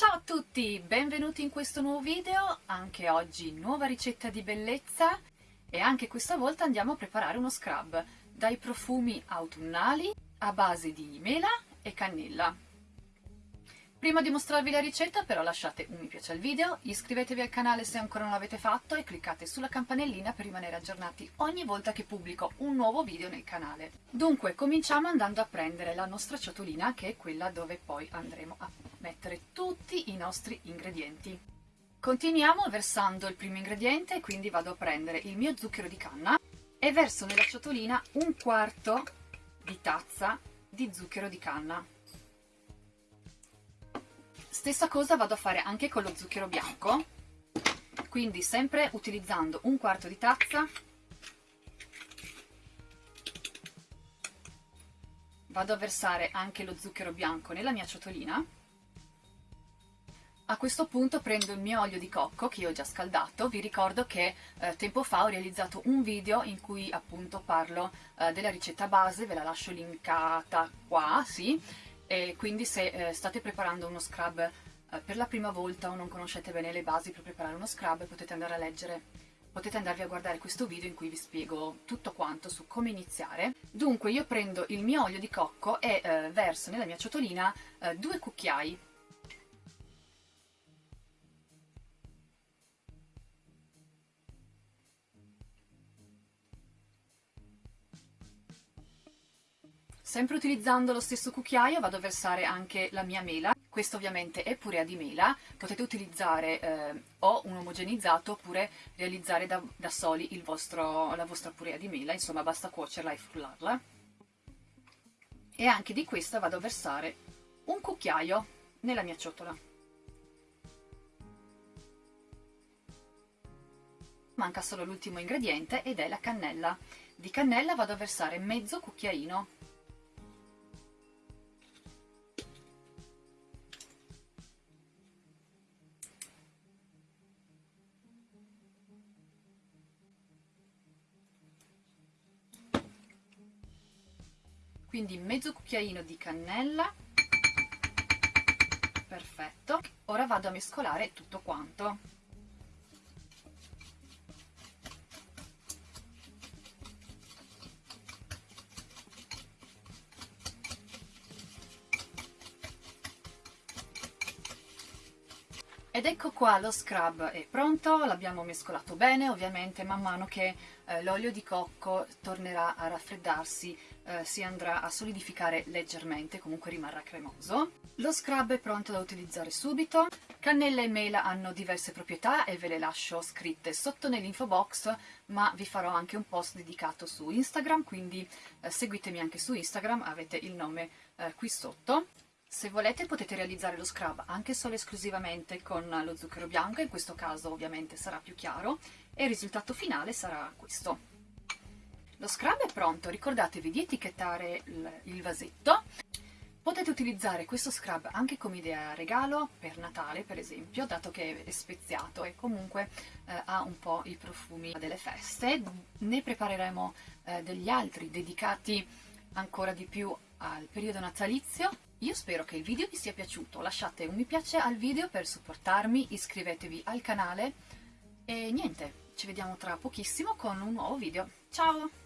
Ciao a tutti, benvenuti in questo nuovo video, anche oggi nuova ricetta di bellezza e anche questa volta andiamo a preparare uno scrub dai profumi autunnali a base di mela e cannella. Prima di mostrarvi la ricetta però lasciate un mi piace al video, iscrivetevi al canale se ancora non l'avete fatto e cliccate sulla campanellina per rimanere aggiornati ogni volta che pubblico un nuovo video nel canale. Dunque cominciamo andando a prendere la nostra ciotolina che è quella dove poi andremo a mettere tutti i nostri ingredienti. Continuiamo versando il primo ingrediente, quindi vado a prendere il mio zucchero di canna e verso nella ciotolina un quarto di tazza di zucchero di canna. Stessa cosa vado a fare anche con lo zucchero bianco, quindi sempre utilizzando un quarto di tazza, vado a versare anche lo zucchero bianco nella mia ciotolina. A questo punto prendo il mio olio di cocco che ho già scaldato, vi ricordo che eh, tempo fa ho realizzato un video in cui appunto parlo eh, della ricetta base, ve la lascio linkata qua, sì, e quindi se eh, state preparando uno scrub eh, per la prima volta o non conoscete bene le basi per preparare uno scrub potete andare a leggere potete andarvi a guardare questo video in cui vi spiego tutto quanto su come iniziare. Dunque io prendo il mio olio di cocco e eh, verso nella mia ciotolina eh, due cucchiai Sempre utilizzando lo stesso cucchiaio vado a versare anche la mia mela, questo ovviamente è purea di mela, potete utilizzare eh, o un omogenizzato oppure realizzare da, da soli vostro, la vostra purea di mela, insomma basta cuocerla e frullarla. E anche di questa vado a versare un cucchiaio nella mia ciotola. Manca solo l'ultimo ingrediente ed è la cannella. Di cannella vado a versare mezzo cucchiaino quindi mezzo cucchiaino di cannella. Perfetto. Ora vado a mescolare tutto quanto Ed ecco qua lo scrub è pronto, l'abbiamo mescolato bene, ovviamente man mano che eh, l'olio di cocco tornerà a raffreddarsi eh, si andrà a solidificare leggermente, comunque rimarrà cremoso. Lo scrub è pronto da utilizzare subito, cannella e mela hanno diverse proprietà e ve le lascio scritte sotto nell'info box, ma vi farò anche un post dedicato su Instagram, quindi eh, seguitemi anche su Instagram, avete il nome eh, qui sotto. Se volete potete realizzare lo scrub anche solo esclusivamente con lo zucchero bianco, in questo caso ovviamente sarà più chiaro, e il risultato finale sarà questo. Lo scrub è pronto, ricordatevi di etichettare il, vasetto. Potete utilizzare questo scrub anche come idea regalo per Natale, per esempio, dato che è speziato e comunque eh, ha un po' i profumi delle feste. Ne prepareremo eh, degli altri dedicati ancora di più al periodo natalizio io spero che il video vi sia piaciuto, lasciate un mi piace al video per supportarmi, iscrivetevi al canale e niente, ci vediamo tra pochissimo con un nuovo video. Ciao!